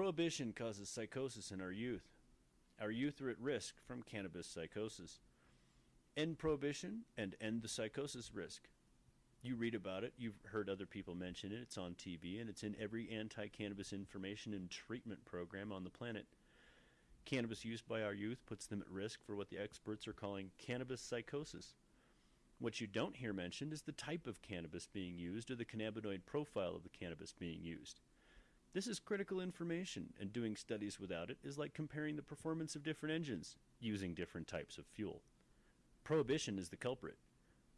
Prohibition causes psychosis in our youth. Our youth are at risk from cannabis psychosis. End prohibition and end the psychosis risk. You read about it, you've heard other people mention it, it's on TV, and it's in every anti cannabis information and treatment program on the planet. Cannabis use by our youth puts them at risk for what the experts are calling cannabis psychosis. What you don't hear mentioned is the type of cannabis being used or the cannabinoid profile of the cannabis being used. This is critical information, and doing studies without it is like comparing the performance of different engines using different types of fuel. Prohibition is the culprit.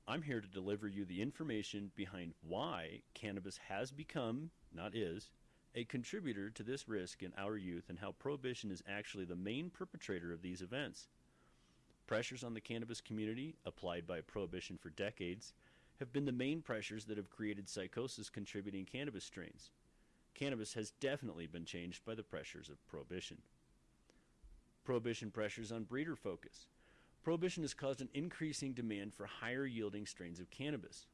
I'm here to deliver you the information behind why cannabis has become, not is, a contributor to this risk in our youth and how prohibition is actually the main perpetrator of these events. Pressures on the cannabis community, applied by prohibition for decades, have been the main pressures that have created psychosis contributing cannabis strains. Cannabis has definitely been changed by the pressures of prohibition. Prohibition pressures on breeder focus. Prohibition has caused an increasing demand for higher yielding strains of cannabis.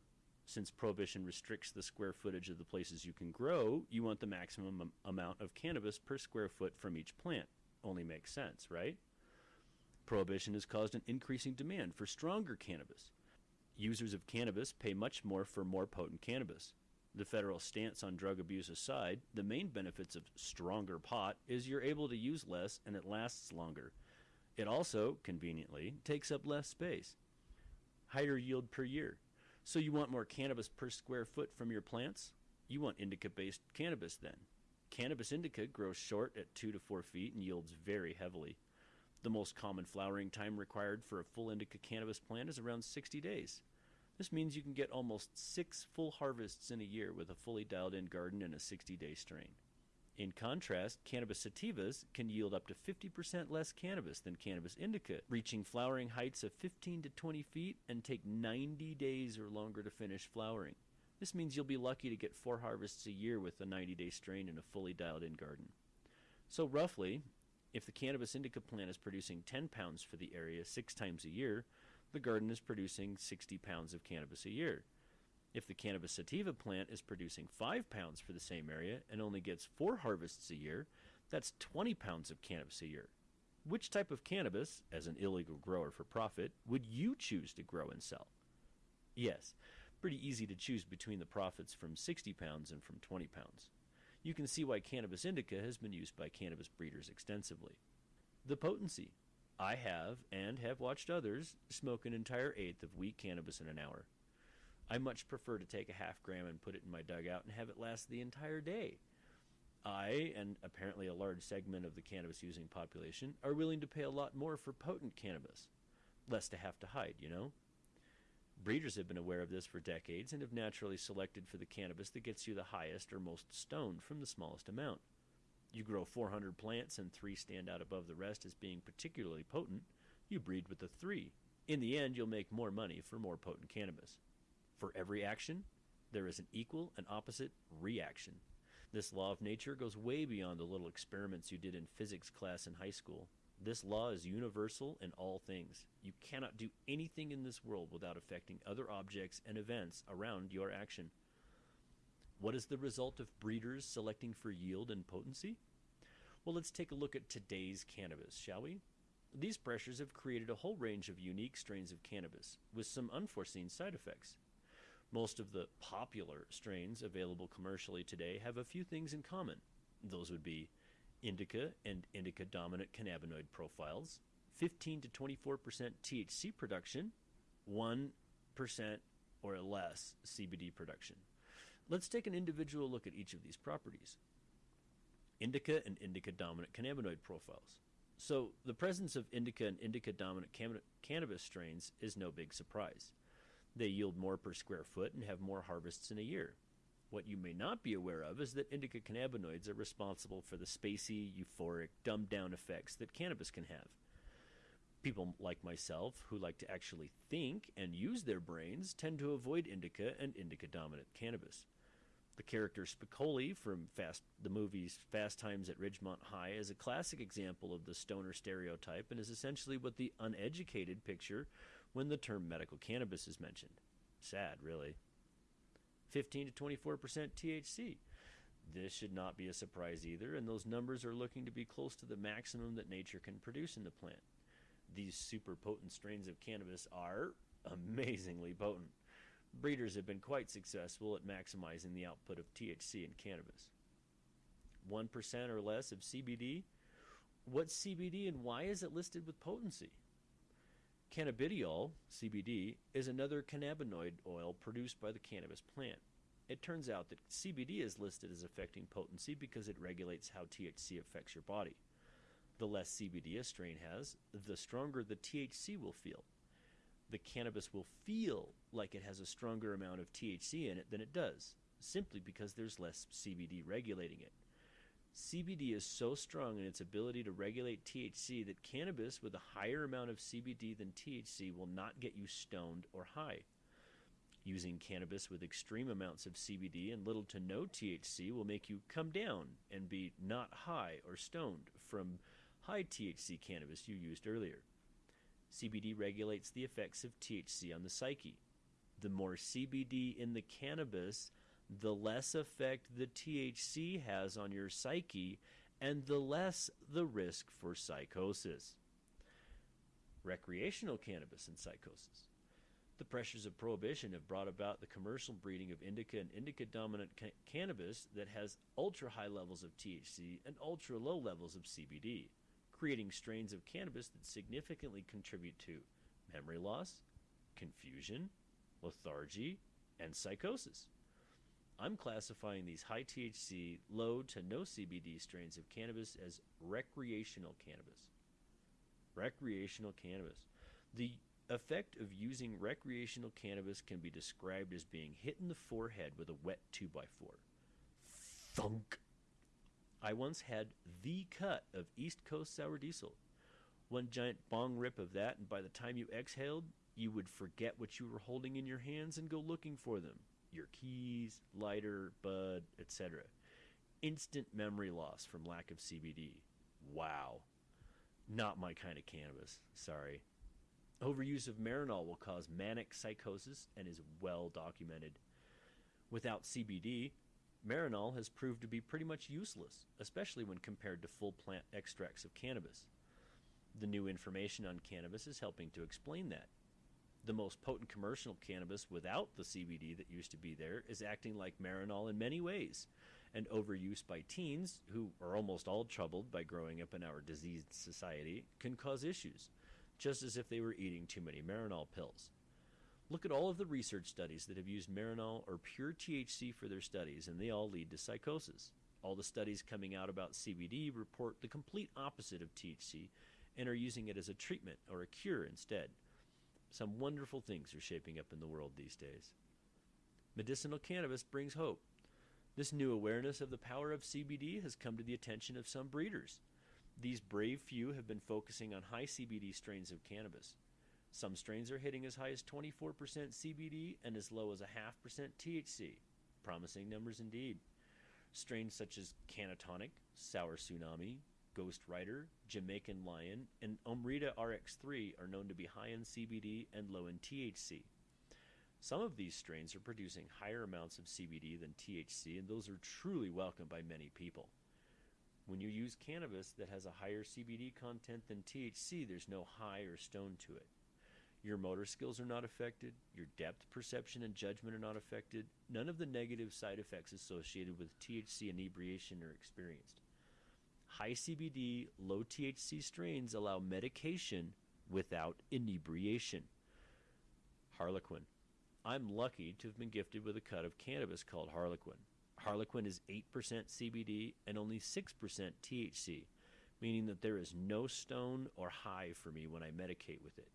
Since prohibition restricts the square footage of the places you can grow, you want the maximum amount of cannabis per square foot from each plant. Only makes sense, right? Prohibition has caused an increasing demand for stronger cannabis. Users of cannabis pay much more for more potent cannabis. The federal stance on drug abuse aside, the main benefits of stronger pot is you're able to use less and it lasts longer. It also, conveniently, takes up less space. Higher yield per year. So you want more cannabis per square foot from your plants? You want indica-based cannabis then. Cannabis indica grows short at 2 to 4 feet and yields very heavily. The most common flowering time required for a full indica cannabis plant is around 60 days. This means you can get almost six full harvests in a year with a fully dialed in garden and a 60 day strain. In contrast, cannabis sativas can yield up to 50% less cannabis than cannabis indica, reaching flowering heights of 15 to 20 feet and take 90 days or longer to finish flowering. This means you'll be lucky to get four harvests a year with a 90 day strain in a fully dialed in garden. So, roughly, if the cannabis indica plant is producing 10 pounds for the area six times a year, the garden is producing 60 pounds of cannabis a year. If the cannabis sativa plant is producing 5 pounds for the same area and only gets 4 harvests a year, that's 20 pounds of cannabis a year. Which type of cannabis, as an illegal grower for profit, would you choose to grow and sell? Yes, pretty easy to choose between the profits from 60 pounds and from 20 pounds. You can see why cannabis indica has been used by cannabis breeders extensively. The potency. I have, and have watched others, smoke an entire eighth of weak cannabis in an hour. I much prefer to take a half gram and put it in my dugout and have it last the entire day. I, and apparently a large segment of the cannabis using population, are willing to pay a lot more for potent cannabis. Less to have to hide, you know? Breeders have been aware of this for decades and have naturally selected for the cannabis that gets you the highest or most stoned from the smallest amount. You grow 400 plants and three stand out above the rest as being particularly potent, you breed with the three. In the end, you'll make more money for more potent cannabis. For every action, there is an equal and opposite reaction. This law of nature goes way beyond the little experiments you did in physics class in high school. This law is universal in all things. You cannot do anything in this world without affecting other objects and events around your action. What is the result of breeders selecting for yield and potency? Well, let's take a look at today's cannabis, shall we? These pressures have created a whole range of unique strains of cannabis with some unforeseen side effects. Most of the popular strains available commercially today have a few things in common. Those would be indica and indica dominant cannabinoid profiles, 15 to 24% THC production, 1% or less CBD production. Let's take an individual look at each of these properties. Indica and indica dominant cannabinoid profiles. So, the presence of indica and indica dominant cannabis strains is no big surprise. They yield more per square foot and have more harvests in a year. What you may not be aware of is that indica cannabinoids are responsible for the spacey, euphoric, dumbed down effects that cannabis can have. People like myself, who like to actually think and use their brains, tend to avoid indica and indica dominant cannabis. The character Spicoli from Fast, the movies Fast Times at Ridgemont High is a classic example of the stoner stereotype and is essentially what the uneducated picture when the term medical cannabis is mentioned. Sad, really. 15 to 24% THC. This should not be a surprise either, and those numbers are looking to be close to the maximum that nature can produce in the plant. These super potent strains of cannabis are amazingly potent. Breeders have been quite successful at maximizing the output of THC in cannabis. 1% or less of CBD? What's CBD and why is it listed with potency? Cannabidiol, CBD, is another cannabinoid oil produced by the cannabis plant. It turns out that CBD is listed as affecting potency because it regulates how THC affects your body. The less CBD a strain has, the stronger the THC will feel. The cannabis will feel like it has a stronger amount of THC in it than it does, simply because there's less CBD regulating it. CBD is so strong in its ability to regulate THC that cannabis with a higher amount of CBD than THC will not get you stoned or high. Using cannabis with extreme amounts of CBD and little to no THC will make you come down and be not high or stoned from high THC cannabis you used earlier. CBD regulates the effects of THC on the psyche. The more CBD in the cannabis, the less effect the THC has on your psyche, and the less the risk for psychosis. Recreational cannabis and psychosis. The pressures of prohibition have brought about the commercial breeding of indica and indica dominant ca- cannabis that has ultra high levels of THC and ultra low levels of CBD, creating strains of cannabis that significantly contribute to memory loss, confusion, lethargy, and psychosis. I'm classifying these high THC, low to no CBD strains of cannabis as recreational cannabis. Recreational cannabis. The effect of using recreational cannabis can be described as being hit in the forehead with a wet 2x4. Thunk! I once had the cut of East Coast sour diesel. One giant bong rip of that, and by the time you exhaled, you would forget what you were holding in your hands and go looking for them your keys, lighter, bud, etc. Instant memory loss from lack of CBD. Wow. Not my kind of cannabis. Sorry. Overuse of Marinol will cause manic psychosis and is well documented. Without CBD, Marinol has proved to be pretty much useless, especially when compared to full plant extracts of cannabis. The new information on cannabis is helping to explain that the most potent commercial cannabis without the CBD that used to be there is acting like Marinol in many ways. And overuse by teens, who are almost all troubled by growing up in our diseased society, can cause issues, just as if they were eating too many Marinol pills. Look at all of the research studies that have used Marinol or pure THC for their studies, and they all lead to psychosis. All the studies coming out about CBD report the complete opposite of THC and are using it as a treatment or a cure instead. Some wonderful things are shaping up in the world these days. Medicinal cannabis brings hope. This new awareness of the power of CBD has come to the attention of some breeders. These brave few have been focusing on high CBD strains of cannabis. Some strains are hitting as high as 24% CBD and as low as a half percent THC. Promising numbers indeed. Strains such as Cannatonic, Sour Tsunami, Ghost Rider, Jamaican Lion, and Omrita RX3 are known to be high in CBD and low in THC. Some of these strains are producing higher amounts of CBD than THC, and those are truly welcomed by many people. When you use cannabis that has a higher CBD content than THC, there's no high or stone to it. Your motor skills are not affected, your depth perception and judgment are not affected, none of the negative side effects associated with THC inebriation are experienced. High CBD, low THC strains allow medication without inebriation. Harlequin. I'm lucky to have been gifted with a cut of cannabis called Harlequin. Harlequin is 8% CBD and only 6% THC, meaning that there is no stone or high for me when I medicate with it.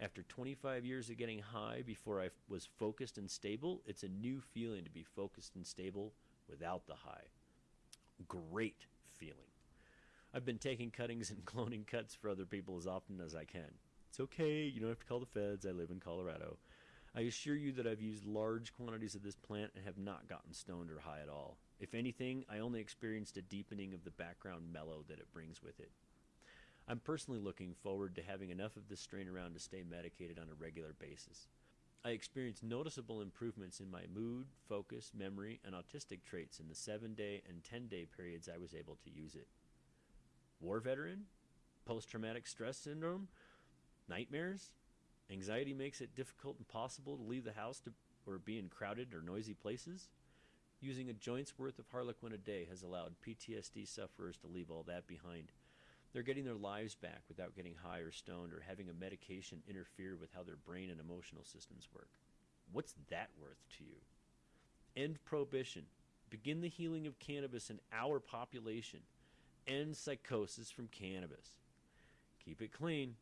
After 25 years of getting high before I was focused and stable, it's a new feeling to be focused and stable without the high. Great feeling. I've been taking cuttings and cloning cuts for other people as often as I can. It's okay, you don't have to call the feds. I live in Colorado. I assure you that I've used large quantities of this plant and have not gotten stoned or high at all. If anything, I only experienced a deepening of the background mellow that it brings with it. I'm personally looking forward to having enough of this strain around to stay medicated on a regular basis. I experienced noticeable improvements in my mood, focus, memory, and autistic traits in the seven day and 10 day periods I was able to use it. War veteran? Post traumatic stress syndrome? Nightmares? Anxiety makes it difficult and possible to leave the house to, or be in crowded or noisy places? Using a joint's worth of Harlequin a day has allowed PTSD sufferers to leave all that behind. They're getting their lives back without getting high or stoned or having a medication interfere with how their brain and emotional systems work. What's that worth to you? End prohibition. Begin the healing of cannabis in our population. End psychosis from cannabis. Keep it clean.